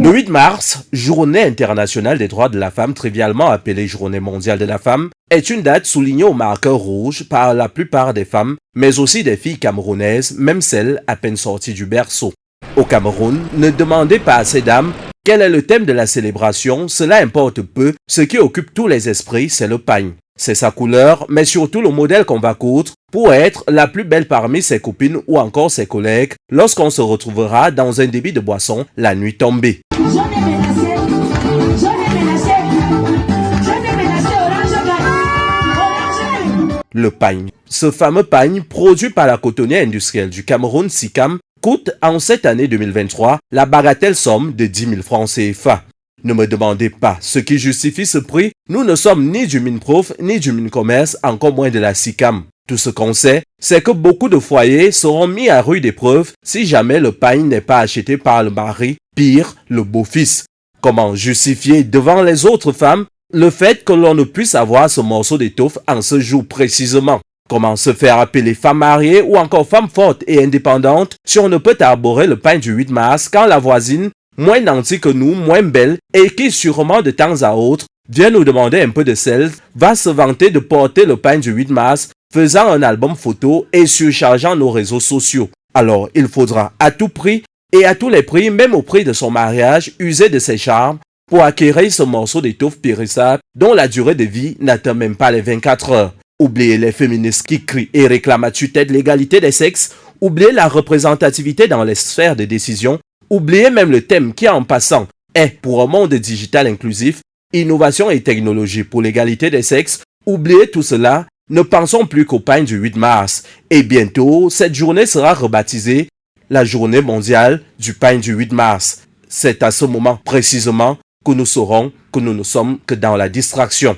Le 8 mars, journée internationale des droits de la femme, trivialement appelée journée mondiale de la femme, est une date soulignée au marqueur rouge par la plupart des femmes, mais aussi des filles camerounaises, même celles à peine sorties du berceau. Au Cameroun, ne demandez pas à ces dames quel est le thème de la célébration, cela importe peu, ce qui occupe tous les esprits, c'est le pagne. C'est sa couleur, mais surtout le modèle qu'on va coudre pour être la plus belle parmi ses copines ou encore ses collègues lorsqu'on se retrouvera dans un débit de boisson la nuit tombée. Le pagne. Ce fameux pagne, produit par la cotonnière industrielle du Cameroun SICAM, coûte en cette année 2023 la bagatelle somme de 10 000 francs CFA. Ne me demandez pas ce qui justifie ce prix, nous ne sommes ni du Minprof ni du Mincommerce, encore moins de la SICAM. Tout ce qu'on sait, c'est que beaucoup de foyers seront mis à rude épreuve si jamais le pain n'est pas acheté par le mari, pire, le beau-fils. Comment justifier devant les autres femmes le fait que l'on ne puisse avoir ce morceau d'étoffe en ce jour précisément? Comment se faire appeler femme mariée ou encore femme forte et indépendante si on ne peut arborer le pain du 8 mars quand la voisine, moins nantie que nous, moins belle et qui sûrement de temps à autre vient nous demander un peu de sel, va se vanter de porter le pain du 8 mars, faisant un album photo et surchargeant nos réseaux sociaux. Alors, il faudra à tout prix et à tous les prix, même au prix de son mariage, user de ses charmes pour acquérir ce morceau d'étoffe périssable dont la durée de vie n'atteint même pas les 24 heures. Oubliez les féministes qui crient et réclament à tue-tête l'égalité des sexes. Oubliez la représentativité dans les sphères de décision. Oubliez même le thème qui, en passant, est pour un monde digital inclusif, innovation et technologie pour l'égalité des sexes. Oubliez tout cela. Ne pensons plus qu'au pain du 8 mars. Et bientôt, cette journée sera rebaptisée la journée mondiale du pain du 8 mars. C'est à ce moment précisément que nous saurons que nous ne sommes que dans la distraction.